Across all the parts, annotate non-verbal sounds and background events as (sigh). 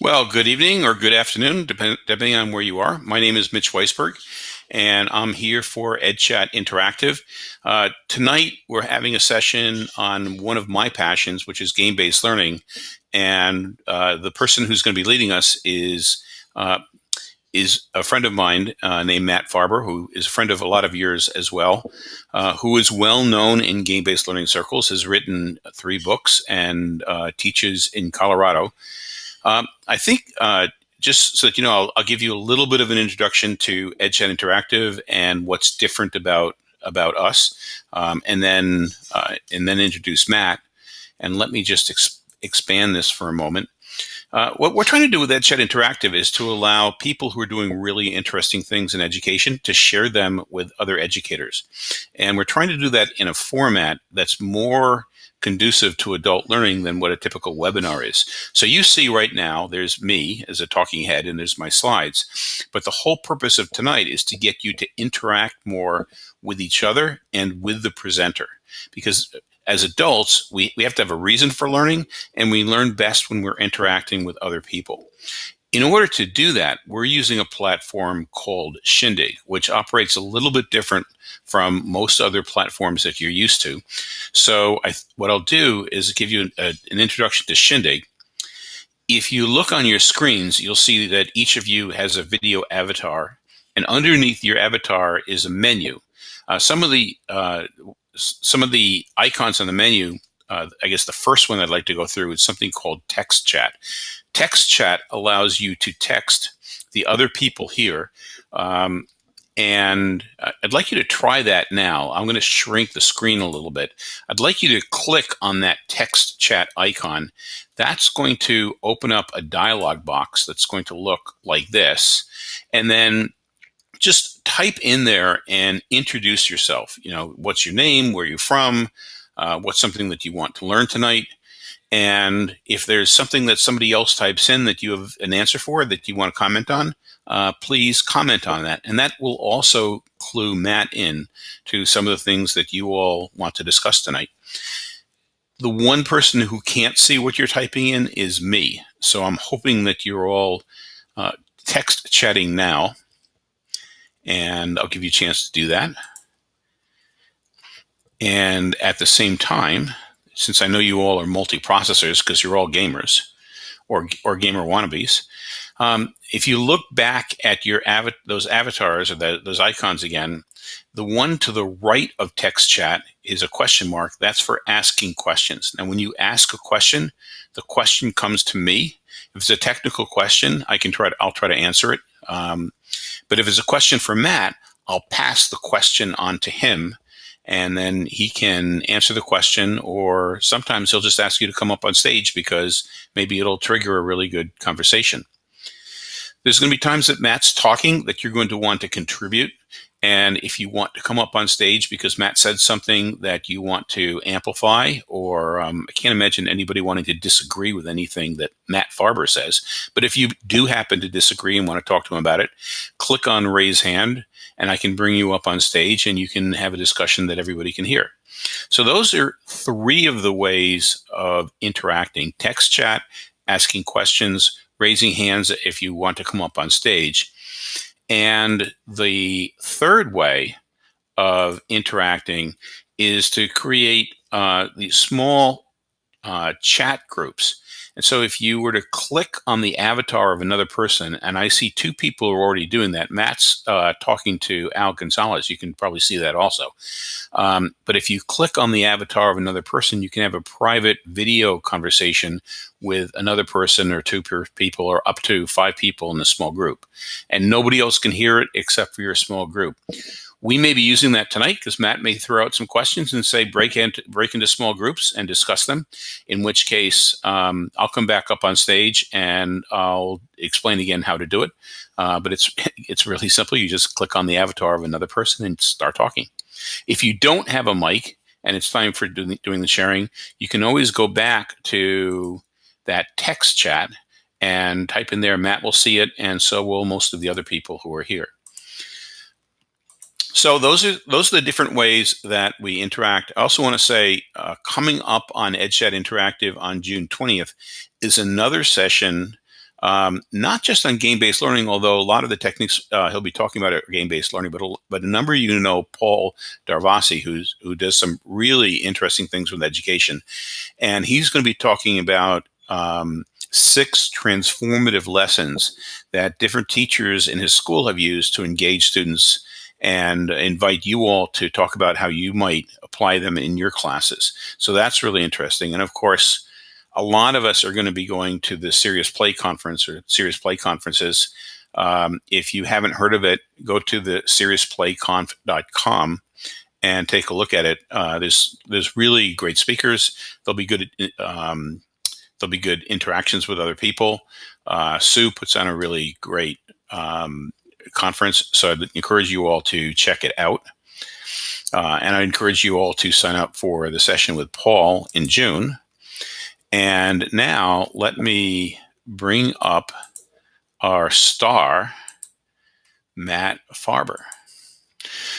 Well, good evening or good afternoon, depend, depending on where you are. My name is Mitch Weisburgh, and I'm here for EdChat Interactive. Uh, tonight, we're having a session on one of my passions, which is game-based learning. And uh, the person who's going to be leading us is uh, is a friend of mine uh, named Matt Farber, who is a friend of a lot of yours as well, uh, who is well known in game-based learning circles, has written three books and uh, teaches in Colorado. Um, I think uh, just so that you know, I'll, I'll, give you a little bit of an introduction to EdChat Interactive and what's different about about us, um, and then uh, and then introduce Matt. And let me just ex expand this for a moment. Uh, what we're trying to do with EdChat Interactive is to allow people who are doing really interesting things in education to share them with other educators. And we're trying to do that in a format that's more conducive to adult learning than what a typical webinar is. So you see right now, there's me as a talking head and there's my slides. But the whole purpose of tonight is to get you to interact more with each other and with the presenter. Because as adults, we, we have to have a reason for learning, and we learn best when we're interacting with other people. In order to do that, we're using a platform called Shindig, which operates a little bit different from most other platforms that you're used to. So I, what I'll do is give you a, an introduction to Shindig. If you look on your screens, you'll see that each of you has a video avatar, and underneath your avatar is a menu. Uh, some of the uh, some of the icons on the menu, uh, I guess the first one I'd like to go through is something called text chat. Text chat allows you to text the other people here. Um, and I'd like you to try that now. I'm going to shrink the screen a little bit. I'd like you to click on that text chat icon. That's going to open up a dialog box that's going to look like this. And then just type in there and introduce yourself. You know, what's your name, where are you're from, uh, what's something that you want to learn tonight. And if there's something that somebody else types in that you have an answer for that you want to comment on, uh, please comment on that. And that will also clue Matt in to some of the things that you all want to discuss tonight. The one person who can't see what you're typing in is me. So I'm hoping that you're all uh, text chatting now and I'll give you a chance to do that. And at the same time, since I know you all are multi-processors because you're all gamers or, or gamer wannabes, um, if you look back at your av those avatars or the, those icons again, the one to the right of text chat is a question mark. That's for asking questions. Now, when you ask a question, the question comes to me. If it's a technical question, I can try to, I'll try to answer it. Um, but if it's a question for Matt, I'll pass the question on to him and then he can answer the question or sometimes he'll just ask you to come up on stage because maybe it'll trigger a really good conversation. There's going to be times that Matt's talking that you're going to want to contribute and if you want to come up on stage because Matt said something that you want to amplify, or um, I can't imagine anybody wanting to disagree with anything that Matt Farber says. But if you do happen to disagree and want to talk to him about it, click on raise hand and I can bring you up on stage and you can have a discussion that everybody can hear. So those are three of the ways of interacting text chat, asking questions, raising hands if you want to come up on stage. And the third way of interacting is to create uh, these small uh, chat groups. And so if you were to click on the avatar of another person, and I see two people who are already doing that, Matt's uh, talking to Al Gonzalez. You can probably see that also. Um, but if you click on the avatar of another person, you can have a private video conversation with another person or two people or up to five people in a small group. And nobody else can hear it except for your small group. We may be using that tonight because Matt may throw out some questions and say break into break into small groups and discuss them. In which case, um, I'll come back up on stage and I'll explain again how to do it. Uh, but it's (laughs) it's really simple. You just click on the avatar of another person and start talking. If you don't have a mic and it's time for doing, doing the sharing, you can always go back to that text chat and type in there. Matt will see it, and so will most of the other people who are here. So those are those are the different ways that we interact. I also want to say uh, coming up on EdChat Interactive on June 20th is another session um, not just on game-based learning, although a lot of the techniques uh, he'll be talking about are game-based learning, but a, but a number of you know Paul Darvasi, who's who does some really interesting things with education, and he's going to be talking about um, six transformative lessons that different teachers in his school have used to engage students and invite you all to talk about how you might apply them in your classes. So that's really interesting. And of course, a lot of us are going to be going to the Serious Play Conference or Serious Play conferences. Um, if you haven't heard of it, go to the seriousplayconf.com and take a look at it. Uh, there's there's really great speakers. There'll be good um, there'll be good interactions with other people. Uh, Sue puts on a really great um, conference, so I'd encourage you all to check it out. Uh, and I encourage you all to sign up for the session with Paul in June. And now let me bring up our star, Matt Farber.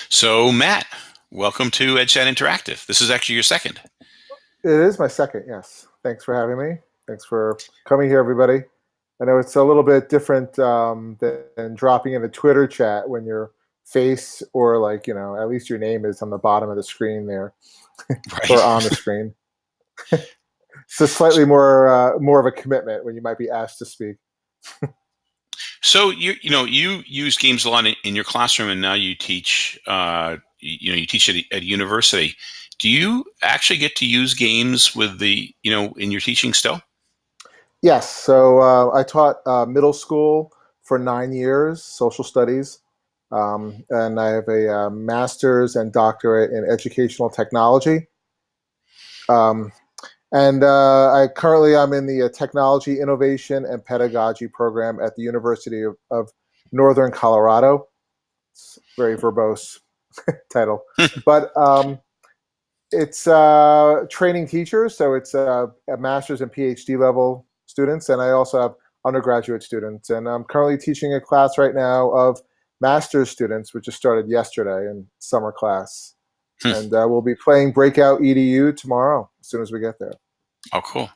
So Matt, welcome to EdChat Interactive. This is actually your second. It is my second, yes. Thanks for having me. Thanks for coming here, everybody. I know it's a little bit different um, than dropping in a Twitter chat when your face or like, you know, at least your name is on the bottom of the screen there right. or on the screen. (laughs) so slightly more uh, more of a commitment when you might be asked to speak. so you you know you use games a lot in, in your classroom, and now you teach uh, you know you teach at, at university. Do you actually get to use games with the you know in your teaching still? Yes. So uh, I taught uh, middle school for nine years, social studies, um, and I have a uh, master's and doctorate in educational technology. Um, and uh, I currently I'm in the uh, Technology Innovation and Pedagogy program at the University of, of Northern Colorado. It's very verbose (laughs) title, (laughs) but um, it's uh, training teachers. So it's uh, a master's and PhD level students, and I also have undergraduate students. And I'm currently teaching a class right now of master's students, which just started yesterday in summer class. Hmm. and uh, we'll be playing Breakout EDU tomorrow as soon as we get there. Oh, cool.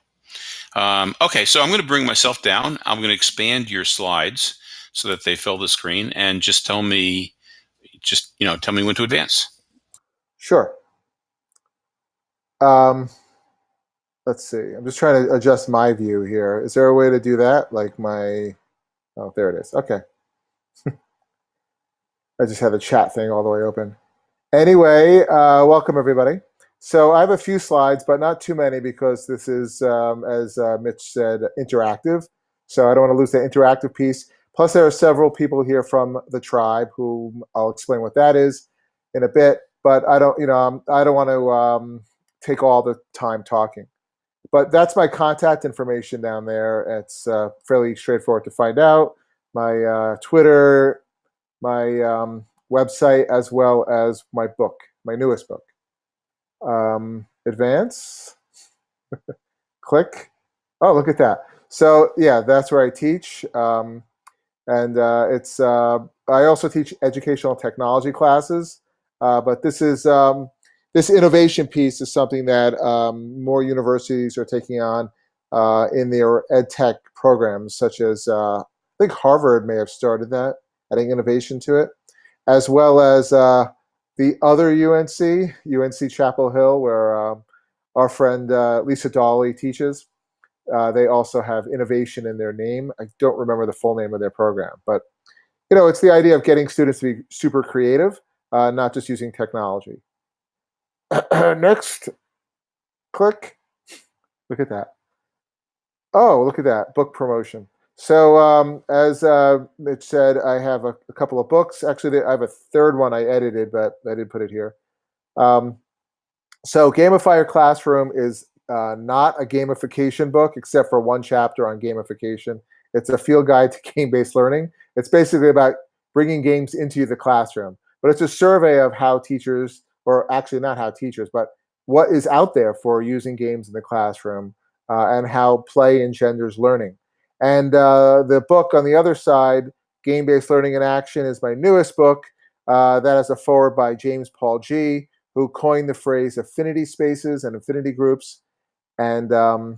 Um, okay, so I'm going to bring myself down. I'm going to expand your slides so that they fill the screen and just tell me, just, you know, tell me when to advance. Sure. Um, let's see. I'm just trying to adjust my view here. Is there a way to do that? Like my, oh, there it is. Okay. (laughs) I just have the chat thing all the way open. Anyway, uh, welcome everybody. So I have a few slides, but not too many because this is, um, as uh, Mitch said, interactive. So I don't want to lose the interactive piece. Plus, there are several people here from the tribe who I'll explain what that is in a bit. But I don't, you know, um, I don't want to um, take all the time talking. But that's my contact information down there. It's uh, fairly straightforward to find out. My uh, Twitter, my um, website, as well as my book, my newest book um, advance, (laughs) click. Oh, look at that. So yeah, that's where I teach. Um, and uh, it's uh, I also teach educational technology classes, uh, but this is um, this innovation piece is something that um, more universities are taking on uh, in their ed tech programs, such as uh, I think Harvard may have started that, adding innovation to it, as well as uh, the other UNC, UNC Chapel Hill, where um, our friend uh, Lisa Dolly teaches, uh, they also have innovation in their name. I don't remember the full name of their program, but you know, it's the idea of getting students to be super creative, uh, not just using technology. (clears throat) Next, click. Look at that. Oh, look at that book promotion. So um, as uh, Mitch said, I have a, a, couple of books. Actually, I have a third one I edited, but I didn't put it here. Um, so Gamify Your Classroom is uh, not a gamification book, except for one chapter on gamification. It's a field guide to (laughs) game-based learning. It's basically about bringing games into the classroom. But it's a survey of how teachers, or actually not how teachers, but what is out there for using games in the classroom uh, and how play engenders learning. And uh, the book on the other side, Game Based Learning in Action, is my newest book. Uh, that has a foreword by James Paul Gee, who coined the phrase affinity spaces and affinity groups. And um,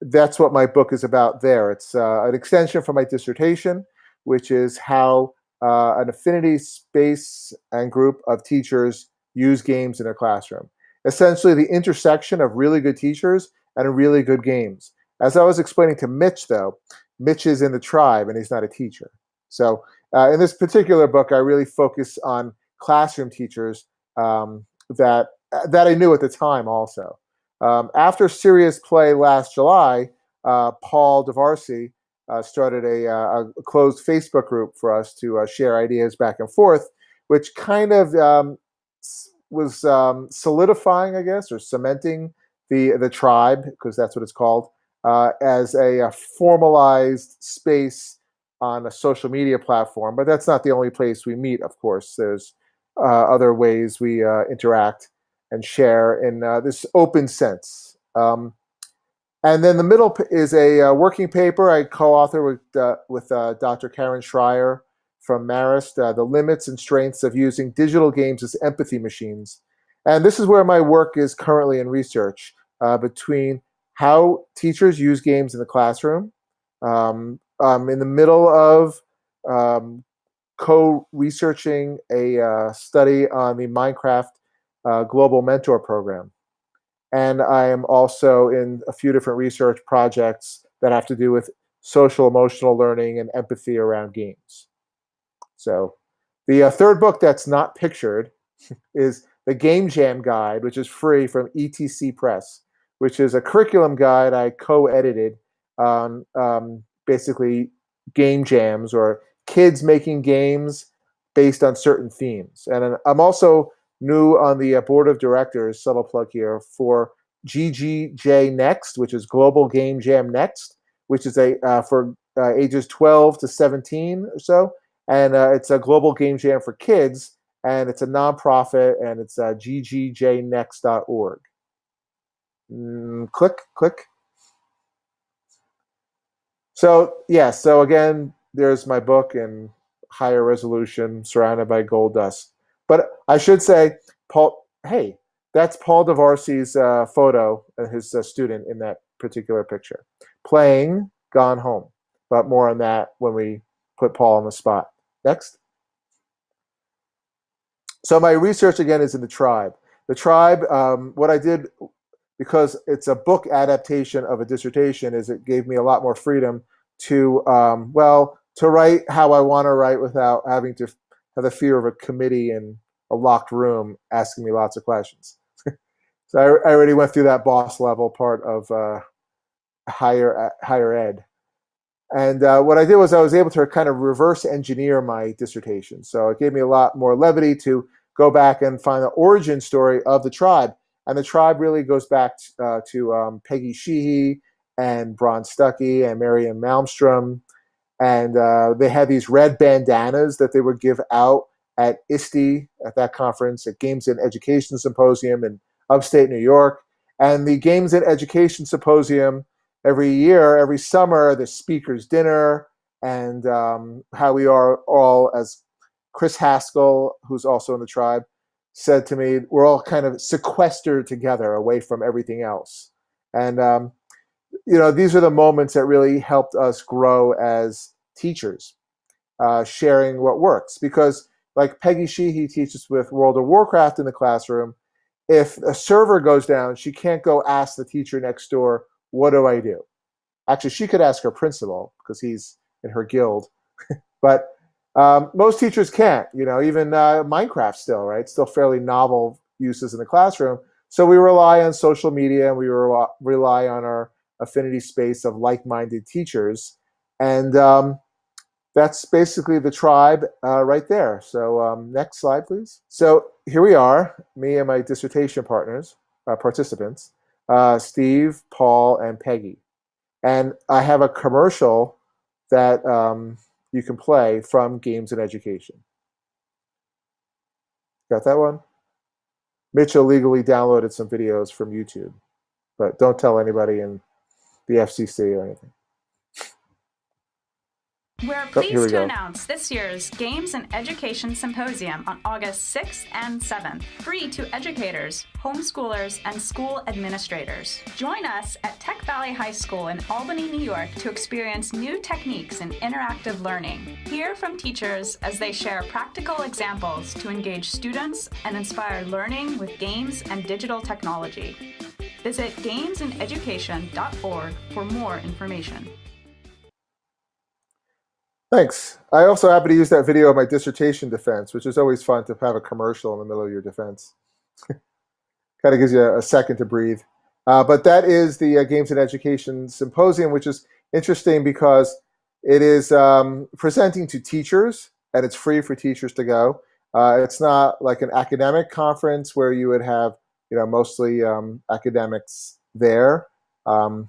that's what my book is about there. It's uh, an extension from my dissertation, which is how uh, an affinity space and group of teachers use games in their classroom. Essentially, the intersection of really good teachers and really good games. As I was explaining to Mitch, though, Mitch is in the tribe and he's not a teacher. So uh, in this particular book, I really focus on classroom teachers um, that that I knew at the time also. Um, after Serious Play last July, uh, Paul Darvasi uh, started a, uh, a, closed Facebook group for us to uh, share ideas back and forth, which kind of um, was um, solidifying, I guess, or cementing the the tribe because that's what it's called uh, as a, a, formalized space on a social media platform. But that's not the only place we meet. Of course, there's uh, other ways we interact and share in this open sense. Um, and then the middle is a uh, working paper I co-author with, uh, with uh, Dr. Karen Schrier from Marist, uh, The Limits and Strengths of Using Digital Games as Empathy Machines. And this is where my work is currently in research uh, between how teachers use games in the classroom. Um, I'm in the middle of um, co-researching a uh, study on the Minecraft Global Mentor Program. And I am also in a few different research projects that have to do with social emotional learning and empathy around games. So the uh, third book that's not pictured is the Game Jam Guide, which is free from ETC Press, which is a curriculum guide I co-edited on um, basically game jams or kids making games based on certain themes. And I'm also new on the uh, board of directors, subtle plug here, for GGJ Next, which is Global Game Jam Next, which is a uh, for uh, ages 12 to 17 or so. And uh, it's a global game jam for kids, and it's a nonprofit, and it's uh, ggjnext.org. Mm, click, click. So, yeah, so again, there's my book in higher resolution, surrounded by gold dust. But I should say, Paul, hey, that's Paul Darvasi's uh, photo, uh, his uh, student in that particular picture, playing Gone Home. But more on that when we put Paul on the spot. Next. So my research again is in the tribe. The tribe, um, what I did, because it's a book adaptation of a dissertation, is it gave me a lot more freedom to, um, well, to write how I want to write without having to have the fear of a committee in a locked room asking me lots of questions. (laughs) so I, I, already went through that boss level part of uh, higher uh, higher ed. And uh, what I did was I was able to kind of reverse engineer my dissertation. So it gave me a lot more levity to go back and find the origin story of the tribe. And the tribe really goes back uh, to um, Peggy Sheehy and Bron Stuckey and Marianne Malmstrom and uh, they had these red bandanas that they would give out at ISTE at that conference at Games and Education Symposium in upstate New York. And the Games and Education Symposium every year, every summer, the speakers dinner and um, how we are all as Chris Haskell, who's also in the tribe, said to me, we're all kind of sequestered together away from everything else. And um, you know, these are the moments that really helped us grow as teachers, uh, sharing what works. Because like Peggy Sheehy teaches with World of Warcraft in the classroom, if a server goes down, she can't go ask the teacher next door, what do I do? Actually, she could ask her principal because he's in her guild. (laughs) but um, most teachers can't, you know, even uh, Minecraft still, right? Still fairly novel uses in the classroom. So we rely on social media and we re rely on our affinity space of like-minded teachers. And um, that's basically the tribe uh, right there. So um, next slide, please. So here we are, me and my dissertation partners, uh, participants, uh, Steve, Paul, and Peggy. And I have a commercial that um, you can play from Games and Education. Got that one? Mitch illegally downloaded some videos from YouTube, but don't tell anybody in the FCC or anything. We're Oh, we pleased to go. announce this year's Games and Education Symposium on August 6th and 7th, free to educators, homeschoolers, and school administrators. Join us at Tech Valley High School in Albany, New York to experience new techniques in interactive learning. Hear from teachers as they share practical examples to engage students and inspire learning with games and digital technology. Visit gamesandeducation.org for more information. Thanks. I also happen to use that video of my dissertation defense, which is always fun to have a commercial in the middle of your defense. (laughs) kind of gives you a, a second to breathe. Uh, but that is the uh, Games and Education Symposium, which is interesting because it is um, presenting to teachers and it's free for teachers to go. Uh, it's not like an academic conference where you would have, you know, mostly um, academics there. Um,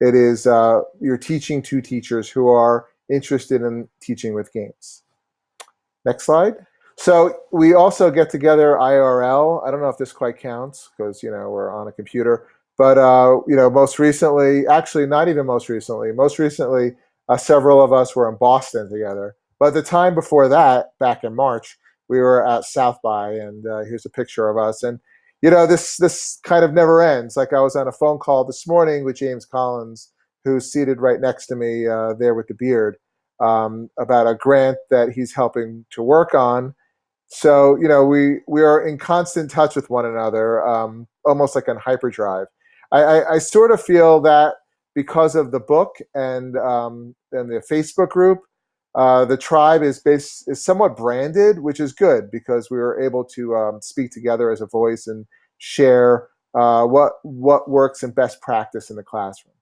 it is uh, you're teaching to teachers who are interested in teaching with games. Next slide. So we also get together IRL. I don't know if this quite counts because you know we're on a computer, but uh, you know most recently, actually not even most recently, most recently uh, several of us were in Boston together. But the time before that, back in March, we were at South by, and uh, here's a picture of us. And you know this this kind of never ends. Like I was on a phone call this morning with James Collins, who's seated right next to me uh, there with the beard, um, about a grant that he's helping to work on. So you know we we are in constant touch with one another, um, almost like on hyperdrive. I, I, I sort of feel that because of the book and um, and the Facebook group, uh, the tribe is base, is somewhat branded, which is good because we were able to um, speak together as a voice and share uh, what what works and best practice in the classroom.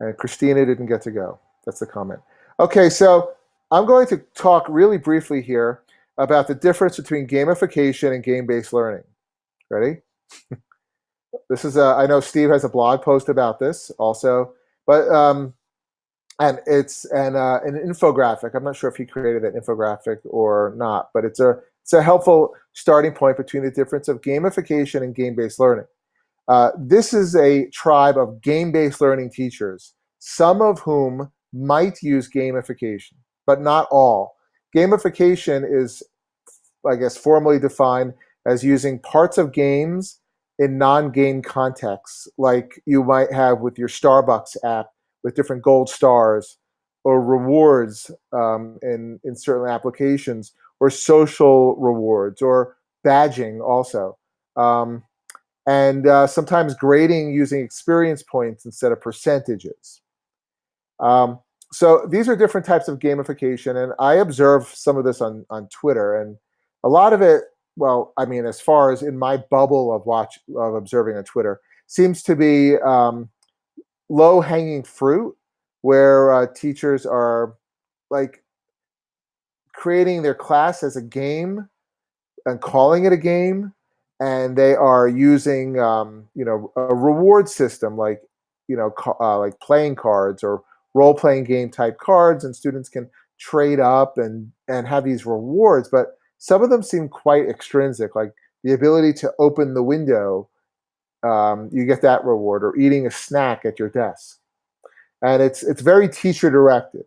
And Christina didn't get to go. That's the comment. Okay, so I'm going to talk really briefly here about the difference between gamification and game-based learning. Ready? (laughs) this is a, I know Steve has a blog post about this also, but um, and it's an uh, an infographic. I'm not sure if he created that infographic or not, but it's a it's a helpful starting point between the difference of gamification and game-based learning. Uh, this is a tribe of game-based learning teachers, some of whom might use gamification, but not all. Gamification is, I guess, formally defined as using parts of games in non-game contexts, like you might have with your Starbucks app with different gold stars, or rewards um, in, in certain applications, or social rewards, or badging also. Um, and uh, sometimes grading using experience points instead of percentages. Um, so these are different types of gamification, and I observe some of this on, on Twitter, and a lot of it, well, I mean, as far as in my bubble of watch of observing on Twitter, seems to be um, low hanging fruit, where uh, teachers are like creating their class as a game and calling it a game, and they are using um, you know a reward system like you know uh, like playing cards or role playing game type cards, and students can trade up and and have these rewards. But some of them seem quite extrinsic, like the ability to open the window. Um, you get that reward, or eating a snack at your desk, and it's it's very teacher directed.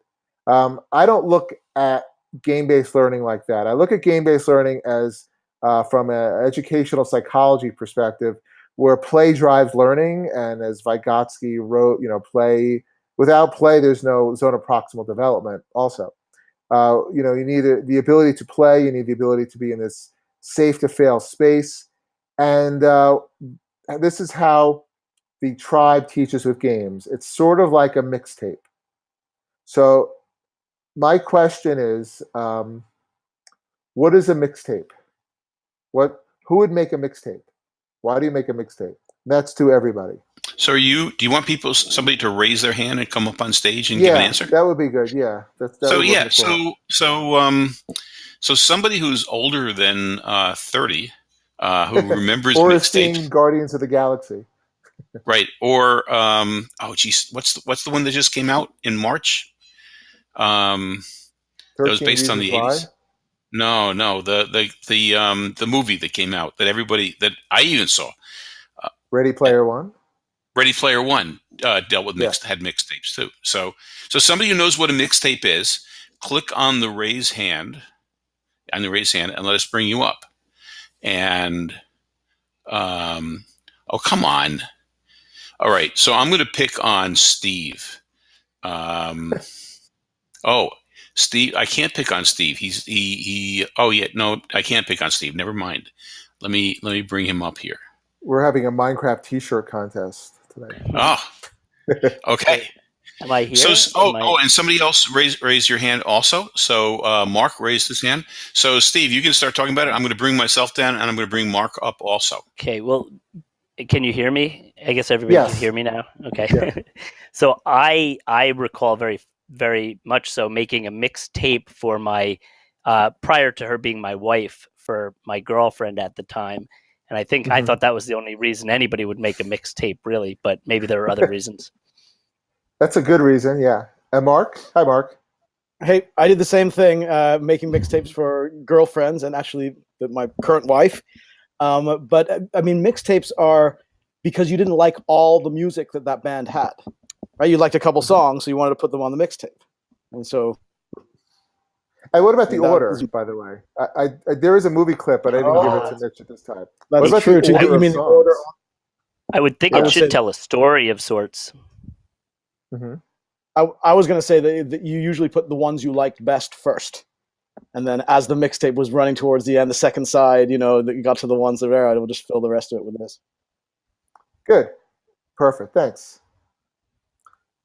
Um, I don't look at game based learning like that. I look at game based learning as uh, from an educational psychology perspective, where play drives learning, and as Vygotsky wrote, you know, play without play, there's no zone of proximal development. Also, uh, you know, you need a, the ability to play, you need the ability to be in this safe to fail space, and uh, this is how the tribe teaches with games. It's sort of like a mixtape. So, my question is, um, what is a mixtape? What who would make a mixtape? Why do you make a mixtape? That's to everybody. So, are you? Do you want people, somebody, to raise their hand and come up on stage and yeah, give an answer? that would be good. Yeah. That, that so yeah, work as well. so so um, so somebody who's older than uh, thirty, uh, who (laughs) remembers or mixtapes, Guardians of the Galaxy. (laughs) right? Or um, oh geez, what's the, what's the one that just came out in March? Um, That was based on the 80s. No, no, the the the um the movie that came out that everybody that I even saw. Why. Ready Player One. Ready Player One uh, dealt with Yeah. mixed had mixtapes too. So so somebody who knows what a mixtape is, click on the raise hand, on the raise hand, and let us bring you up. And um, oh come on. All right, so I'm going to pick on Steve. Um, (laughs) oh, Steve, I can't pick on Steve. He's he he. Oh yeah, no, I can't pick on Steve. Never mind. Let me let me bring him up here. We're having a Minecraft T-shirt contest today. Oh, (laughs) okay. Am I here? So oh I- oh, and somebody else raise raise your hand also. So uh, Mark raised his hand. So Steve, you can start talking about it. I'm going to bring myself down, and I'm going to bring Mark up also. Okay, well, can you hear me? I guess everybody Yes. can hear me now. Okay. Yeah. (laughs) so I I recall very very much so making a mixtape for my uh, prior to her being my wife for my girlfriend at the time, and I think I Mhm. thought that was the only reason anybody would make a mixtape, really. But maybe there are other (laughs) reasons. That's a good reason, yeah. And Mark, hi, Mark. Hey, I did the same thing, uh, making mixtapes for girlfriends and actually my current wife. Um, but uh, I mean, mixtapes are because you didn't like all the music that that band had, right? You liked a couple songs, so you wanted to put them on the mixtape, and so And what about the order, is- by the way? I, I, I there is a movie clip, but I didn't give it to Mitch at this time. that's about true. the order You of mean the order? I would think I it would should say- tell a story of sorts. hmm I, I was going to say that, that you usually put the ones you liked best first, and then as the mixtape was running towards the end, the second side, you know, that you got to the ones that were, I will just fill the rest of it with this. Good, perfect. Thanks.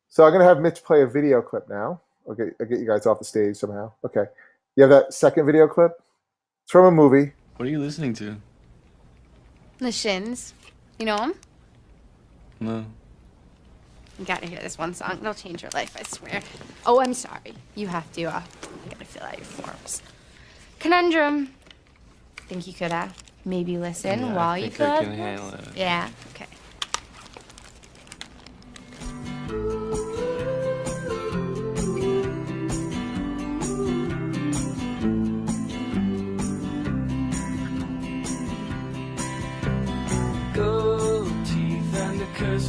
So I'm gonna have Mitch play a video clip now. Okay, I'll get you guys off the stage somehow. Okay, you have that second video clip. It's from a movie. What are you listening to? The Shins. You know them? No. You gotta hear this one song. It'll change your life, I swear. Oh, I'm sorry. You have to, uh, you gotta fill out your forms. Conundrum. Think you could, uh, maybe listen Yeah, while I you think Yeah, I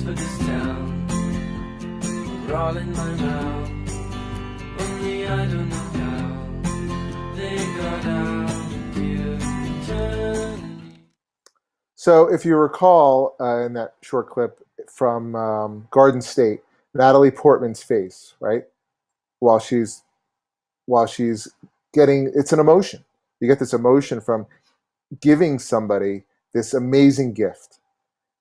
for this town. All in my mouth. Only I don't know how. They got out. So if you recall uh, in that short clip from um, Garden State, Natalie Portman's face, right, while she's while she's getting it's an emotion. You get this emotion from giving somebody this amazing gift.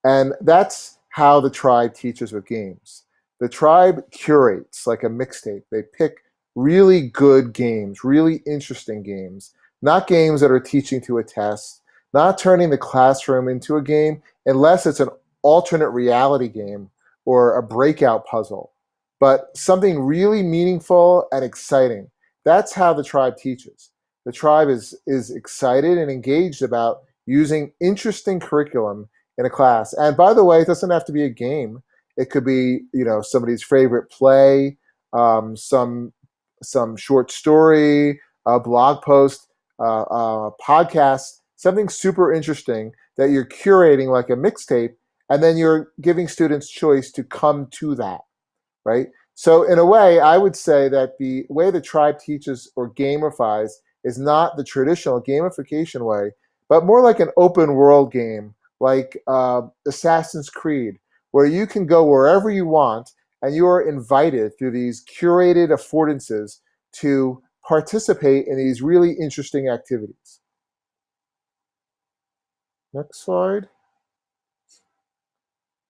And that's how the tribe teaches with games. The tribe curates like a mixtape. They pick really good games, really interesting games, not games that are teaching to a test, not turning the classroom into a game unless it's an alternate reality game or a breakout puzzle, but something really meaningful and exciting. That's how the tribe teaches. The tribe is, is excited and engaged about using interesting curriculum in a class. And by the way, it doesn't have to be a game. It could be, you know, somebody's favorite play, um, some some short story, a blog post, uh, a podcast, something super interesting that you're curating like a mixtape, and then you're giving students choice to come to that, right? So in a way, I would say that the way the tribe teaches or gamifies is not the traditional gamification way, but more like an open world game, like uh, Assassin's Creed, where you can go wherever you want and you are invited through these curated affordances to participate in these really interesting activities. Next slide.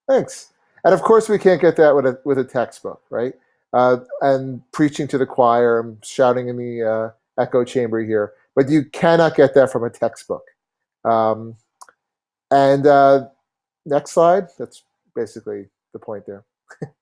Thanks. And of course, we can't get that with a with a textbook, right? Uh, and preaching to the choir, I'm shouting in the uh, echo chamber here, but you cannot get that from a textbook. Um, and uh, next slide. That's basically the point there. (laughs)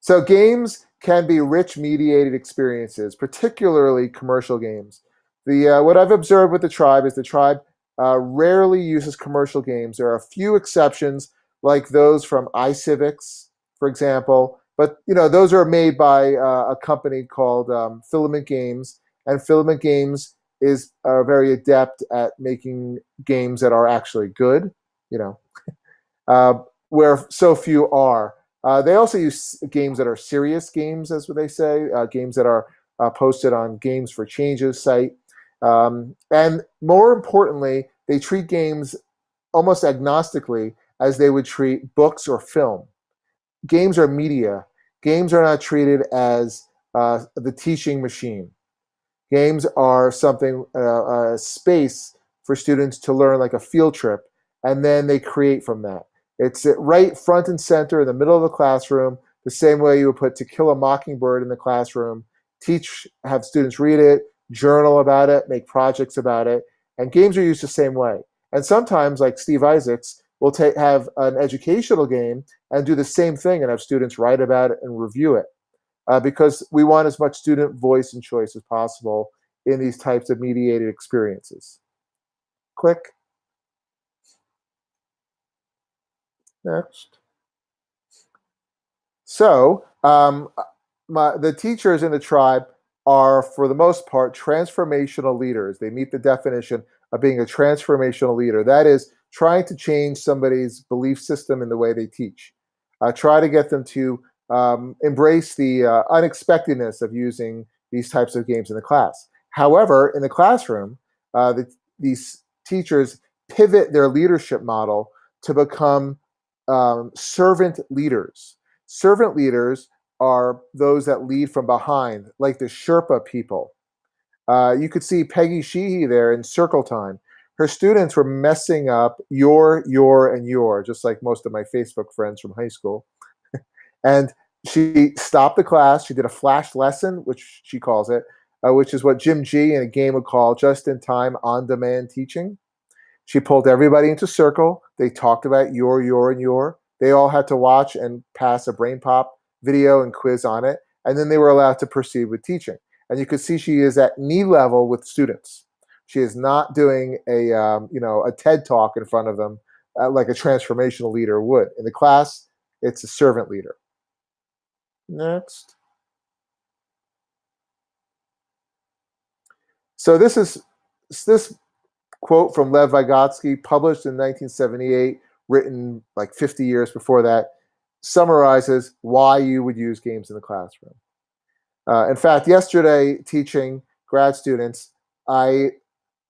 so games can be rich mediated experiences, particularly commercial games. The uh, what I've observed with the tribe is the tribe uh, rarely uses commercial games. There are a few exceptions, like those from iCivics, for example. But you know those are made by uh, a company called um, Filament Games, and Filament Games is uh, very adept at making games that are actually good. You know, uh, where so few are. Uh, they also use games that are serious games, as they say, uh, games that are uh, posted on Games for Change's site. Um, and more importantly, they treat games almost agnostically as they would treat books or film. Games are media. Games are not treated as uh, the teaching machine. Games are something, uh, a space for students to learn like a field trip, and then they create from that. It's right front and center in the middle of the classroom, the same way you would put To Kill a Mockingbird in the classroom, teach, have students read it, journal about it, make projects about it, and games are used the same way. And sometimes, like Steve Isaacs, will take have an educational game and do the same thing and have students write about it and review it. Uh, because we want as much student voice and choice as possible in these types of mediated experiences. Click. Next. So um, my, the teachers in the tribe are, for the most part, transformational leaders. They meet the definition of being a transformational leader. That is, trying to change somebody's belief system in the way they teach. Uh, try to get them to um, embrace the uh, unexpectedness of using these types of games in the class. However, in the classroom, uh, the, these teachers pivot their leadership model to become um, servant leaders. Servant leaders are those that lead from behind, like the Sherpa people. Uh, you could see Peggy Sheehy there in circle time. Her students were messing up your, your, and your, just like most of my Facebook friends from high school. (laughs) and she stopped the class. She did a flash lesson, which she calls it, uh, which is what Jim Gee in a game would call just-in-time, on-demand teaching. She pulled everybody into circle. They talked about your, your, and your. They all had to watch and pass a BrainPOP video and quiz on it, and then they were allowed to proceed with teaching. And you can see she is at knee level with students. She is not doing a um, you know a TED talk in front of them uh, like a transformational leader would. In the class, it's a servant leader. Next. So this is this quote from Lev Vygotsky, published in 1978, written like 50 years before that, summarizes why you would use games in the classroom. Uh, in fact, yesterday, teaching grad students, I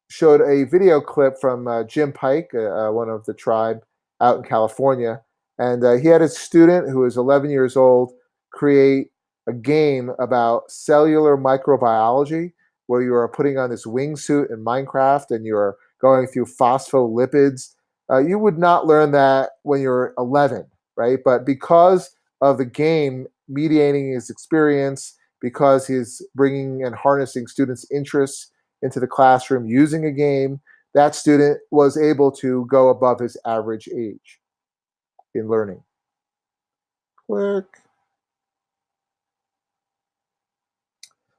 showed a video clip from uh, Jim Pike, uh, uh one of the tribe out in California, and uh, he had a student who was 11 years old create a game about cellular microbiology where you are putting on this wingsuit in Minecraft and you're going through phospholipids. Uh, you would not learn that when you're 11, right? But because of the game mediating his experience, because he's bringing and harnessing students' interests into the classroom using a game, that student was able to go above his average age in learning. Click.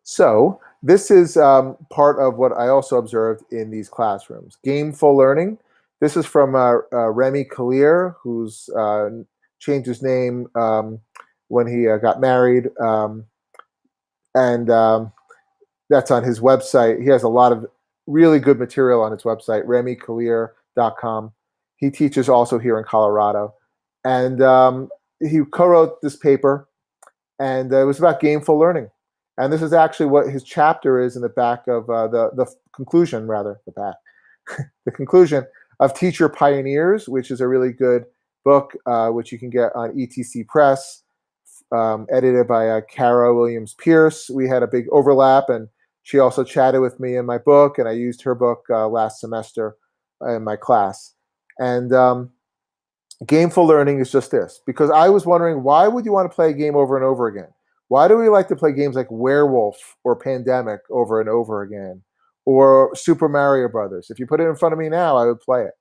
So this is um, part of what I also observed in these classrooms. Gameful learning. This is from uh, uh, Remi Kalir, who's uh, changed his name um, when he uh, got married. Um, and um, that's on his website. He has a lot of really good material on his website, remikalir.com. He teaches also here in Colorado. And um, he co-wrote this paper, and it was about gameful learning. And this is actually what his chapter is in the back of uh, the, the conclusion, rather, the back, (laughs) the conclusion of Teacher Pioneers, which is a really good book, uh, which you can get on ETC Press, um, edited by uh, Caro Williams Pierce. We had a big overlap, and she also chatted with me in my book, and I used her book uh, last semester in my class. And um, gameful learning is just this, because I was wondering, why would you want to play a game over and over again? Why do we like to play games like Werewolf or Pandemic over and over again? Or Super Mario Brothers? If you put it in front of me now, I would play it.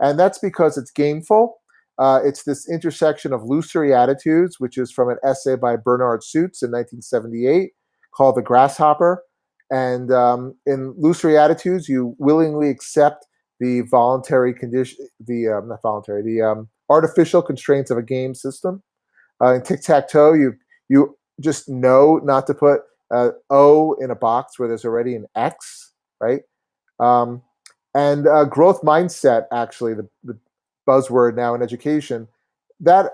And that's because it's gameful. Uh, it's this intersection of illusory attitudes, which is from an essay by Bernard Suits in 1978 called The Grasshopper. And um, in illusory attitudes, you willingly accept the voluntary condition, the um, not voluntary, the um, artificial constraints of a game system. Uh, in tic tac toe, you you just know not to put uh, O in a box where there's already an X, right? Um, and uh, growth mindset, actually, the, the buzzword now in education, that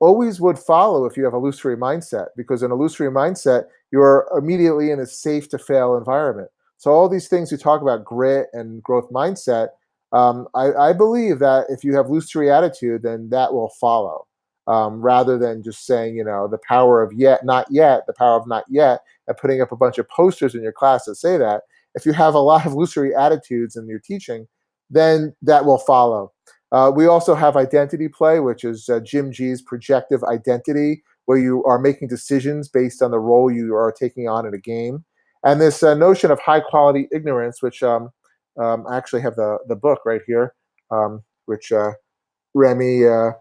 always would follow if you have a illusory mindset, because in a illusory mindset, you're immediately in a safe to fail environment. So all these things you talk about, grit and growth mindset, um, I, I, believe that if you have illusory attitude, then that will follow. Um, rather than just saying, you know, the power of yet, not yet, the power of not yet, and putting up a bunch of posters in your class that say that. If you have a (laughs) lot of illusory attitudes in your teaching, then that will follow. Uh, we also have identity play, which is uh, Jim Gee's projective identity, where you are making decisions based on the role you are taking on in a game. And this uh, notion of high quality ignorance, which um, um, I actually have the, the book right here, um, which uh, Remi uh,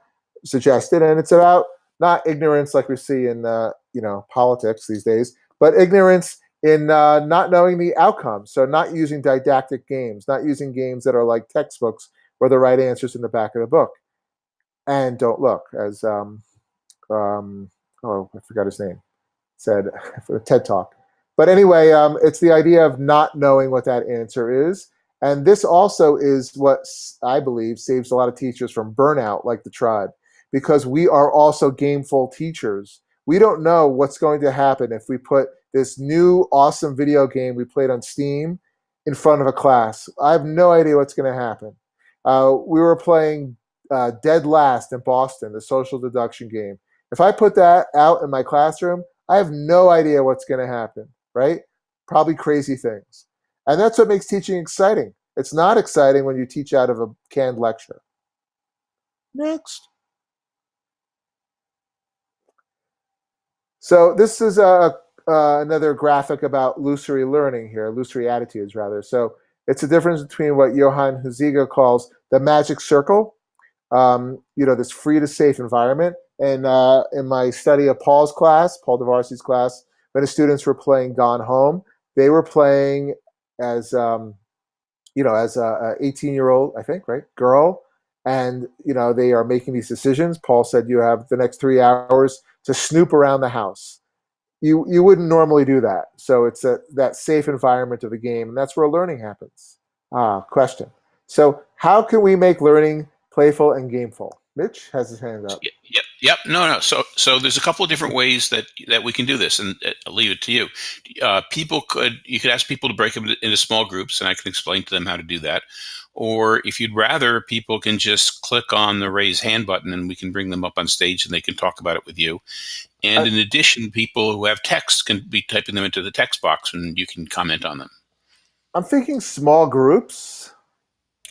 suggested. And it's about not ignorance like we see in uh, you know politics these days, but ignorance in not knowing the outcome. So not using didactic games, not using games that are like textbooks where the right answer's in the back of the book. And don't look, as um, um, oh, I forgot his name, said (laughs) for a TED Talk. But anyway, um, it's the idea of not knowing what that answer is. And this also is what I believe saves a lot of teachers from burnout, like the tribe, because we are also gameful teachers. We don't know what's going to happen if we put this new awesome video game we played on Steam in front of a class. I have no idea what's going to happen. Uh, we were playing uh, Dead Last in Boston, the social deduction game. If I put that out in my classroom, I have no idea what's going to happen, right? Probably crazy things. And that's what makes teaching exciting. It's not exciting when you teach out of a canned lecture. Next. So this is a, another graphic about illusory learning here, illusory attitudes rather. So it's a difference between what Johan Huizinga calls the magic circle, um, you know, this free to safe environment. And uh, in my study of Paul's class, Paul Darvasi's class, when the students were playing Gone Home, they were playing as, um, you know, as a 18 year old, I think, right, girl. And, you know, they are making these decisions. Paul said you have the next three hours to snoop around the house you you wouldn't normally do that. So it's a, that safe environment of the game, and that's where learning happens. Ah, question. So how can we make learning playful and gameful? Mitch has his hand up. Yep, yep. No, no. So, so there's a couple of different ways that that we can do this, and uh, I'll leave it to you. Uh, people could you could ask people to break them into small groups, and I can explain to them how to do that. Or if you'd rather, people can just click on the raise hand button, and we can bring them up on stage, and they can talk about it with you. And in addition, people who have text can be typing them into the text box, and you can comment on them. I'm thinking small groups.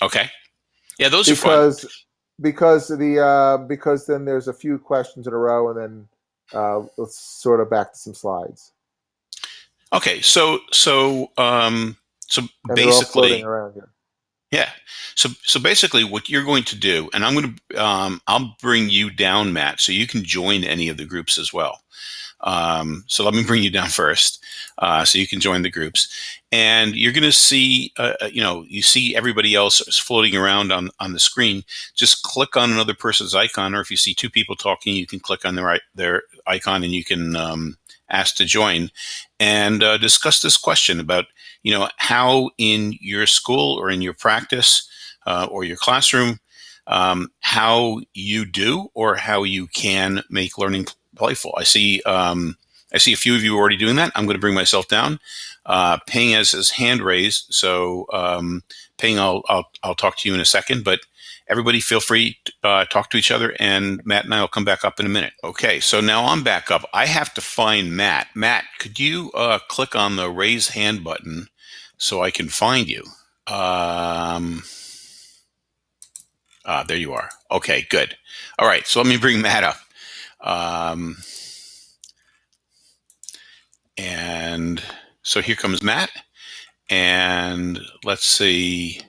Okay. Yeah, those because, are fun. Because the uh, because then there's a few questions in a row, and then uh, let's sort of back to some slides. Okay, so so um, so and basically, yeah. So so basically, what you're going to do, and I'm going to um, I'll bring you down, Matt, so you can join any of the groups as well. Um, so let me bring you down first, uh, so you can join the groups, and you're going to see, uh, uh, you know, you see everybody else floating around on on the screen. Just click on another person's icon, or if you see two people talking, you can click on their their icon, and you can um, ask to join and uh, discuss this question about, you know, how in your school or in your practice uh, or your classroom, um, how you do or how you can make learning playful. I see um, I see a few of you already doing that. I'm going to bring myself down. Uh, Ping has his hand raised, so um, Ping, I'll, I'll I'll talk to you in a second. But everybody, feel free to uh, talk to each other, and Matt and I will come back up in a minute. Okay, so now I'm back up. I have to find Matt. Matt, could you uh, click on the raise hand button so I can find you? Um, Ah, there you are. Okay, good. All right, so let me bring Matt up. Um, and so here comes Matt. And let's see.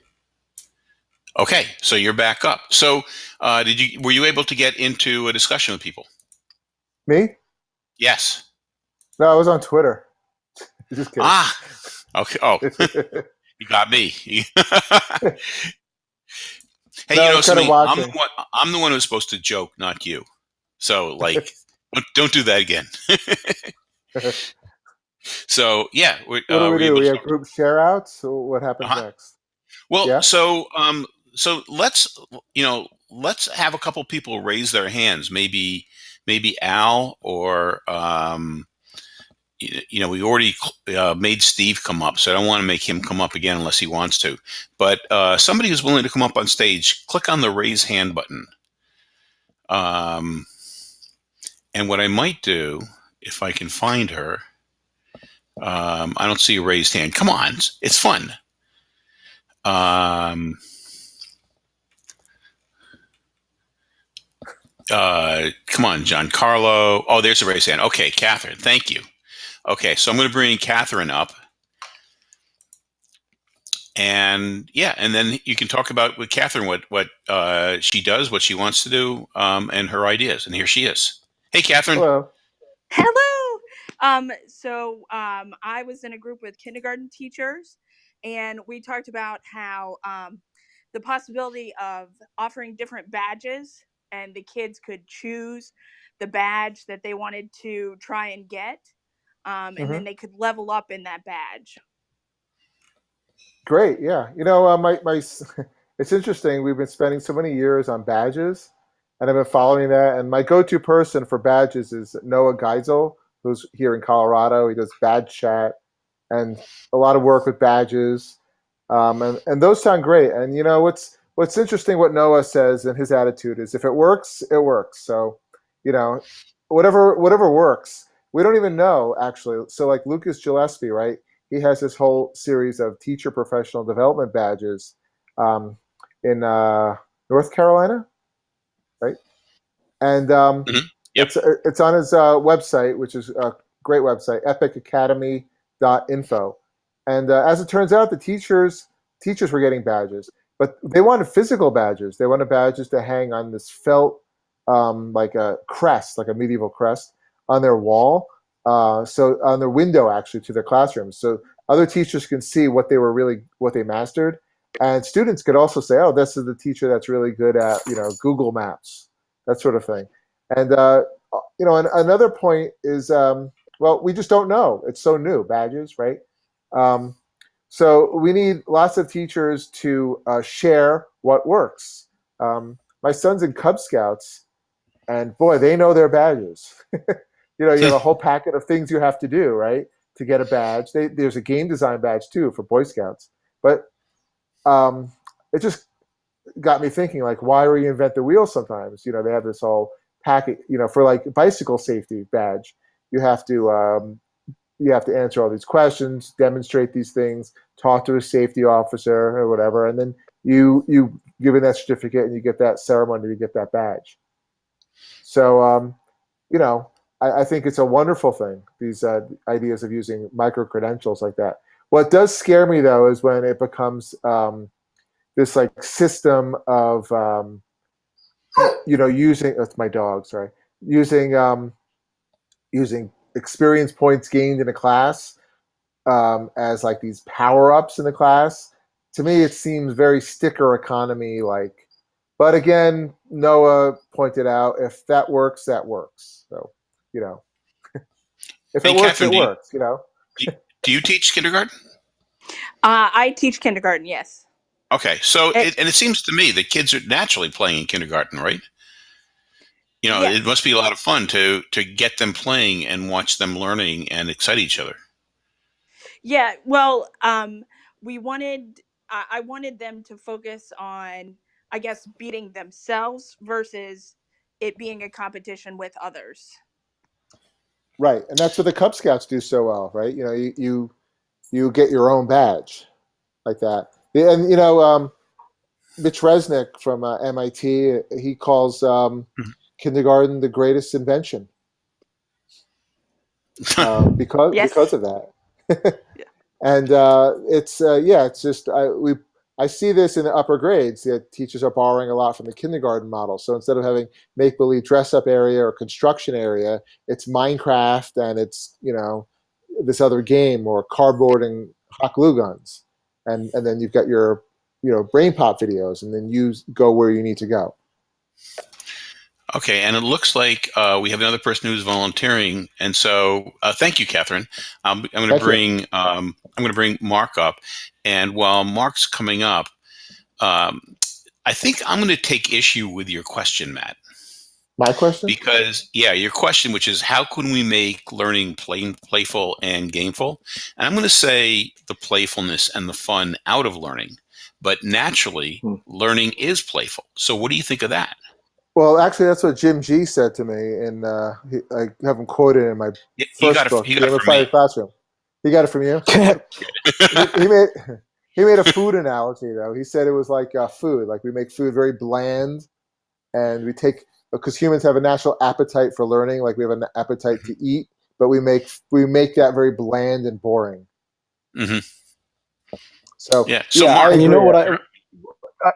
Okay, so you're back up. So uh, did you were you able to get into a discussion with people? Me? Yes. No, I was on Twitter. (laughs) Just kidding. Ah, okay. Oh, (laughs) you got me. (laughs) Hey, no, you know something? I'm the, one, I'm the one who's supposed to joke, not you. So, like, (laughs) don't, don't do that again. (laughs) so, yeah. What do uh, we do? We have group share outs. So what happens uh -huh. next? Well, yeah? so um, so let's you know let's have a couple people raise their hands. Maybe maybe Al or um, you, you know we already uh, made Steve come up, so I don't want to make him come up again unless he wants to. But uh, somebody who's willing to come up on stage, click on the raise hand button. Um, and what I might do if I can find her. Um, I don't see a raised hand. Come on, it's fun. Um, uh, come on, Giancarlo. Oh, there's a raised hand. Okay, Catherine, thank you. Okay, so I'm going to bring Catherine up. And yeah, and then you can talk about with Catherine what what uh, she does, what she wants to do, um, and her ideas. And here she is. Hey, Catherine. Hello. Hello. Um, so um, I was in a group with kindergarten teachers, and we talked about how um, the possibility of offering different badges, and the kids could choose the badge that they wanted to try and get, um, and Mhm. then they could level up in that badge. Great. Yeah. You know, uh, my my. (laughs) It's interesting. We've been spending so many years on badges, and I've been following that. And my go-to person for badges is Noah Geisel, who's here in Colorado. He does badge chat and a lot of work with badges, um, and and those sound great. And you know what's what's interesting? What Noah says and his attitude is, if it works, it works. So, you know, whatever whatever works. We don't even know actually. So like Lucas Gillespie, right? He has this whole series of teacher professional development badges um, in uh, North Carolina, right? And um, Mhm. Yep. it's it's on his uh, website, which is a great website, epicacademy.info. And uh, as it turns out, the teachers teachers were getting badges, but they wanted physical badges. They wanted badges to hang on this felt, um, like a crest, like a medieval crest, on their wall. Uh, so on their window, actually, to their classrooms, so other teachers can see what they were really what they mastered, and students could also say, "Oh, this is the teacher that's really good at you know Google Maps, that sort of thing." And uh, you know, an, another point is, um, well, we just don't know. It's so new, badges, right? Um, so we need lots of teachers to uh, share what works. Um, my son's in Cub Scouts, and boy, they know their badges. (laughs) you know, you have a whole packet of things you have to do, right, to get a badge. They, there's a game design badge too for Boy Scouts, but um, it just got me thinking, like, why reinvent the wheel? Sometimes, you know, they have this whole packet, you know, for like bicycle safety badge, you have to um, you have to answer all these questions, demonstrate these things, talk to a safety officer or whatever, and then you you give in that certificate and you get that ceremony to get that badge. So um, you know, I, I think it's a wonderful thing. These uh, ideas of using micro credentials like that. What does scare me though is when it becomes um, this like system of um, you know using that's my dog sorry using um, using experience points gained in a class um, as like these power ups in the class. To me, it seems very sticker economy like. But again, Noah pointed out if that works, that works. So you know, (laughs) if it works, it works. You know. Do you teach kindergarten? Uh, I teach kindergarten, yes. Okay, so It- it, and it seems to me that kids are naturally playing in kindergarten, right? You know, Yeah. it must be a lot of fun to to get them playing and watch them learning and excite each other. Yeah, well, um, we wanted, I, I wanted them to focus on, I guess, beating themselves versus it being a competition with others. Right, and that's what the Cub Scouts do so well, right? You know, you you, you get your own badge like that, and you know, um, Mitch Resnick from uh, MIT, he calls um, Mhm. kindergarten the greatest invention (laughs) uh, because Yes. because of that. (laughs) yeah. and uh, it's uh, yeah, it's just I we I see this in the upper grades. That teachers are borrowing a lot from the kindergarten model. So instead of having make believe dress up area or construction area, it's Minecraft and it's you know this other game or cardboard and hot glue guns, and and then you've got your you know BrainPOP videos, and then you go where you need to go. Okay, and it looks like uh, we have another person who's volunteering, and so uh, thank you, Catherine. Um, I'm going to bring um, I'm going to bring Mark up, and while Mark's coming up, um, I think I'm going to take issue with your question, Matt. My question? Because yeah, your question, which is how can we make learning play, playful and gameful? And I'm going to say the playfulness and the fun out of learning. But naturally, Hmm. learning is playful. So what do you think of that? Well, actually, that's what Jim Gee said to me, and uh, he, I have him quoted in my Y- You first got it. book, You got it Game of from Fire me. Classroom. He got it from you. (laughs) he, he made he made a food analogy though. He said it was like uh, food. Like we make food very bland, and we take because humans have a natural appetite for learning. Like we have an appetite to eat, but we make we make that very bland and boring. hmm So Yeah. So yeah, Mark, and you know agree. what I, I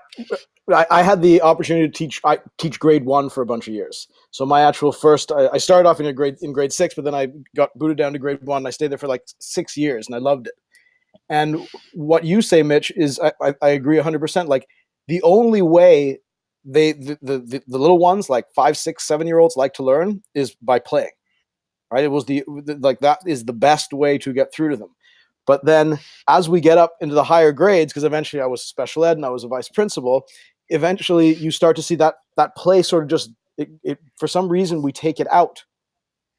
I had the opportunity to teach I teach grade one for a bunch of years. So my actual first I, I started off in a grade in grade six, but then I got booted down to grade one. I stayed there for like six years, and I loved it. And what you say, Mitch, is I, I, I agree hundred percent. Like the only way they the, the the little ones like five, six, seven year olds like to learn is by playing. Right? It was the like that is the best way to get through to them. But then as we get up into the higher grades, because eventually I was special ed and I was a vice principal, eventually you start to see that that play sort of just it, it for some reason we take it out.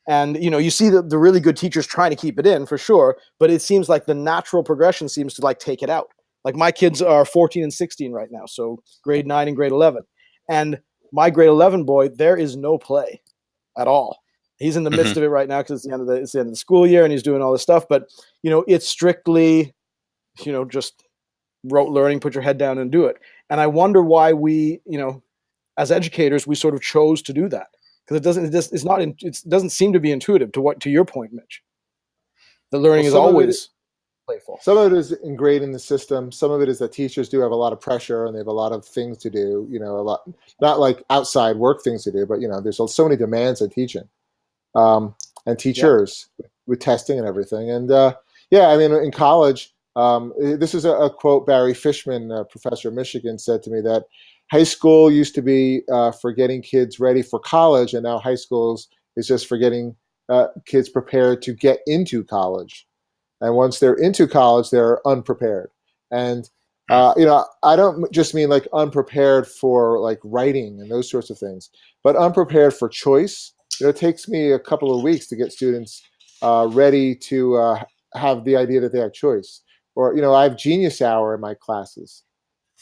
And you know, you see the, the really good teachers trying to keep it in for sure, but it seems like the natural progression seems to like take it out. Like my kids are 14 and 16 right now, so grade nine and grade 11. And my grade 11 boy, there is no play at all. He's in the midst mm-hmm. of it right now because it's the end of the it's the end of the school year and he's doing all this stuff. But you know, it's strictly, you know, just rote learning. Put your head down and do it. And I wonder why we, you know, as educators, we sort of chose to do that because it doesn't. It just, it's not. in- It doesn't seem to be intuitive to what to your point, Mitch. The learning is of it always playful. Some of it is ingrained in the system. Some of it is that teachers do have a lot of pressure and they have a lot of things to do. You know, a lot not like outside work things to do, but you know, there's so many demands on teaching um, and teachers with testing and everything. And uh, yeah, I mean, in college, um, eh, this is a, a quote Barry Fishman, a professor of Michigan, said to me that high school used to be uh, for getting kids ready for college, and now high schools is just for getting uh, kids prepared to get into college. And once they're into college, they're unprepared. And uh, you know, I don't just mean like unprepared for like writing and those sorts of things, but unprepared for choice. You know, it takes me a couple of weeks to get students uh, ready to uh, have the idea that they have choice. Or you know, I have Genius Hour in my classes,